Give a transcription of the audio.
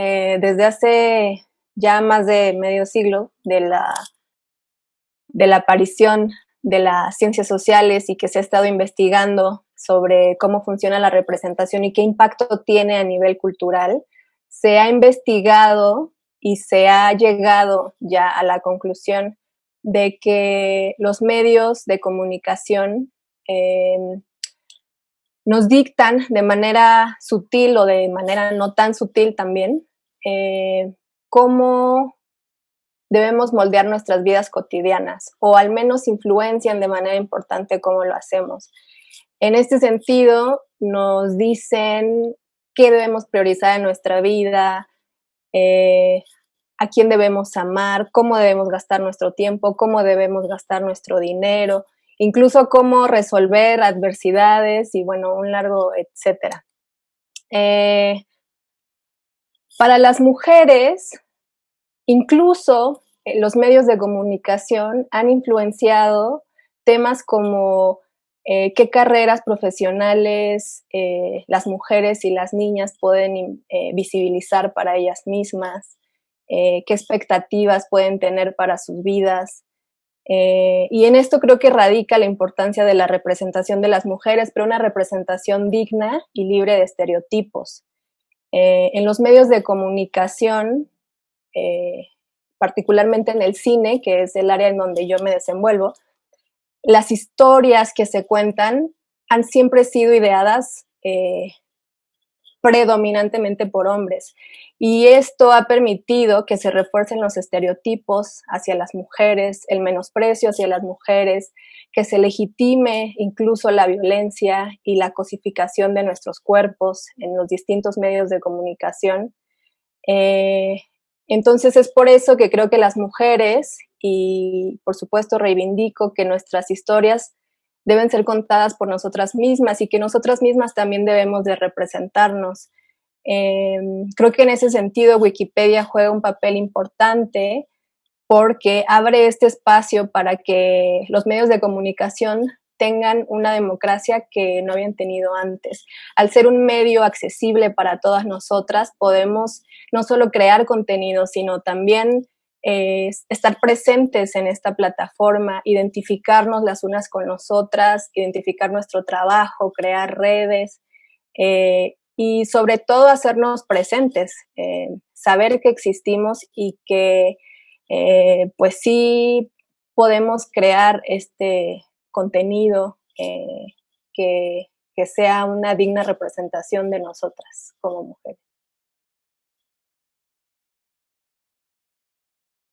eh, desde hace ya más de medio siglo de la, de la aparición de las ciencias sociales y que se ha estado investigando sobre cómo funciona la representación y qué impacto tiene a nivel cultural, se ha investigado y se ha llegado ya a la conclusión de que los medios de comunicación em, nos dictan de manera sutil o de manera no tan sutil también eh, cómo debemos moldear nuestras vidas cotidianas o al menos influencian de manera importante cómo lo hacemos. En este sentido, nos dicen qué debemos priorizar en nuestra vida, eh, a quién debemos amar, cómo debemos gastar nuestro tiempo, cómo debemos gastar nuestro dinero, incluso cómo resolver adversidades y bueno, un largo etcétera. Eh, para las mujeres, incluso eh, los medios de comunicación han influenciado temas como eh, qué carreras profesionales eh, las mujeres y las niñas pueden visibilizar para ellas mismas, qué expectativas pueden tener para sus vidas. y en esto creo que radica la importancia de la representación de las mujeres, pero una representación digna y libre de estereotipos. En los medios de comunicación, particularmente en el cine, que es el área en donde yo me desenvuelvo, las historias que se cuentan han siempre sido ideadas eh, predominantemente por hombres. Y esto ha permitido que se refuercen los estereotipos hacia las mujeres, el menosprecio hacia las mujeres, que se legitime incluso la violencia y la cosificación de nuestros cuerpos en los distintos medios de comunicación. Eh, entonces es por eso que creo que las mujeres, y por supuesto reivindico que nuestras historias deben ser contadas por nosotras mismas y que nosotras mismas también debemos de representarnos. Em, creo que en ese sentido Wikipedia juega un papel importante porque abre este espacio para que los medios de comunicación tengan una democracia que no habían tenido antes. Al ser un medio accesible para todas nosotras, podemos no solo crear contenido, sino también eh, estar presentes en esta plataforma, identificarnos las unas con las otras, identificar nuestro trabajo, crear redes eh, y sobre todo hacernos presentes, eh, saber que existimos y que pues sí podemos crear este contenido que, que sea una digna representación de nosotras como mujeres.